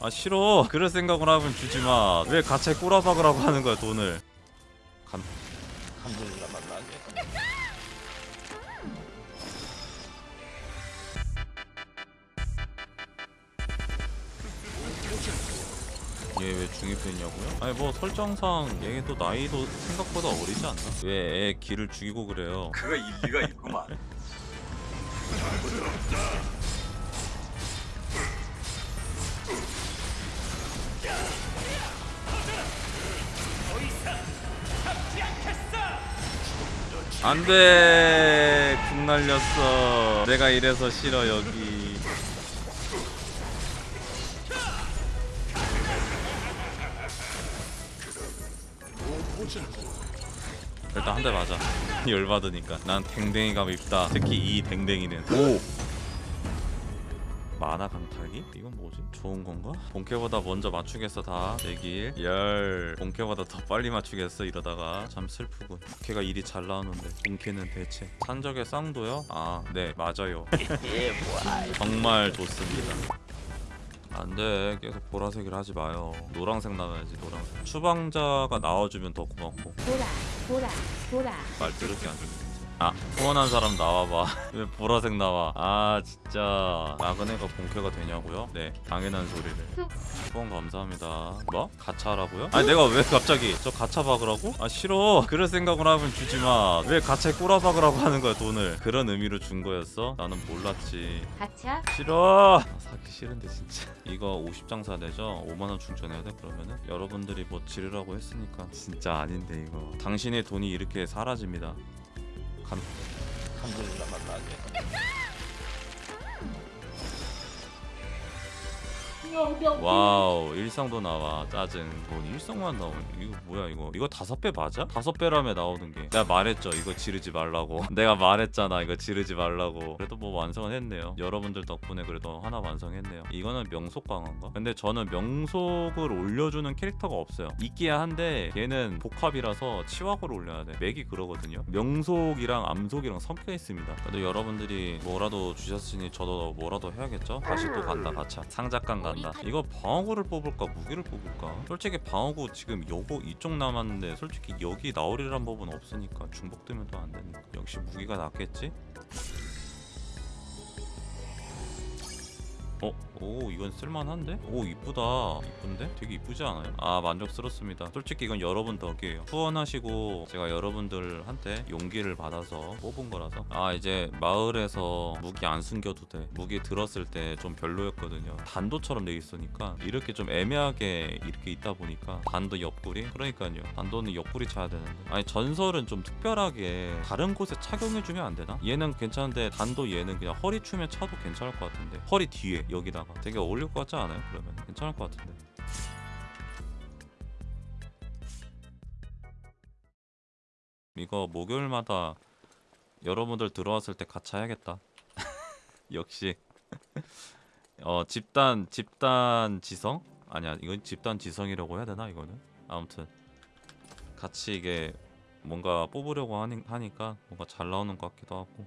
아 싫어 그럴 생각을 하면 주지마 왜 가차에 꼬라박으라고 하는 거야 돈을 간 간불이나 만나게 얘왜 중입했냐고요? 아니 뭐 설정상 얘도 나이도 생각보다 어리지 않나? 왜 애 기를 죽이고 그래요 그거 일리가 있구만. 안돼. 궁 날렸어. 내가 이래서 싫어 여기. 일단 한 대 맞아. 열받으니까. 난 댕댕이가 밉다. 특히 이 댕댕이는. 오 만화 강타기? 이건 뭐지? 좋은 건가? 본캐보다 먼저 맞추겠어 다. 내길. 열. 본캐보다 더 빨리 맞추겠어 이러다가. 참 슬프군. 본캐가 일이 잘 나오는데. 본캐는 대체. 산적의 쌍도요? 아 네 맞아요. 정말 좋습니다. 안돼. 계속 보라색을 하지 마요. 노란색 나와야지 노란색. 추방자가 나와주면 더 고맙고. 보라 보라 보라. 말 들을 게 안 들리지 아 후원한 사람 나와봐. 왜 보라색 나와? 아 진짜. 나그네가 본캐가 되냐고요? 네 당연한 소리를. 후원 감사합니다. 뭐? 가차라고요? 아니 내가 왜 갑자기 저 가차 박으라고? 아 싫어. 그럴 생각을 하면 주지마. 왜 가차에 꼬라 박으라고 하는 거야 돈을? 그런 의미로 준 거였어? 나는 몰랐지. 가차? 싫어. 아, 사기 싫은데 진짜. 이거 50장 사내죠? 5만원 충전해야 돼 그러면은? 여러분들이 뭐 지르라고 했으니까. 진짜 아닌데 이거. 당신의 돈이 이렇게 사라집니다 간 간불이나 만나 와우 일성도 나와 짜증. 돈 일성만 나오네. 이거 뭐야 이거? 이거 다섯 배 맞아? 다섯 배라며 나오는 게. 내가 말했죠. 이거 지르지 말라고. 내가 말했잖아. 이거 지르지 말라고. 그래도 뭐 완성은 했네요. 여러분들 덕분에 그래도 하나 완성했네요. 이거는 명속 강화인가? 근데 저는 명속을 올려주는 캐릭터가 없어요. 있기야 한데 얘는 복합이라서 치wak을 올려야 돼. 맥이 그러거든요. 명속이랑 암속이랑 섞여 있습니다. 그래도 여러분들이 뭐라도 주셨으니 저도 뭐라도 해야겠죠? 다시 또 간다 가차. 상작강 간다 이거 방어구를 뽑을까? 무기를 뽑을까? 솔직히 방어구 지금 요거 이쪽 남았는데 솔직히 여기 나오리란 법은 없으니까 중복되면 또 안 되니까. 역시 무기가 낫겠지? 어? 오 이건 쓸만한데? 오 이쁘다 이쁜데? 되게 이쁘지 않아요? 아 만족스럽습니다 솔직히 이건 여러분 덕이에요 후원하시고 제가 여러분들한테 용기를 받아서 뽑은 거라서 아 이제 마을에서 무기 안 숨겨도 돼 무기 들었을 때 좀 별로였거든요 단도처럼 돼 있으니까 이렇게 좀 애매하게 이렇게 있다 보니까 단도 옆구리? 그러니까요 단도는 옆구리 차야 되는데 아니 전설은 좀 특별하게 다른 곳에 착용해주면 안 되나? 얘는 괜찮은데 단도 얘는 그냥 허리 춤에 차도 괜찮을 것 같은데 허리 뒤에 여기다가. 되게 어울릴 것 같지 않아요? 그러면? 괜찮을 것 같은데. 이거 목요일마다 여러분들 들어왔을 때 같이 해야겠다. 역시. 어 집단 집단 지성? 아니야 이건 집단 지성이라고 해야 되나 이거는? 아무튼. 같이 이게 뭔가 뽑으려고 하니, 하니까 뭔가 잘 나오는 것 같기도 하고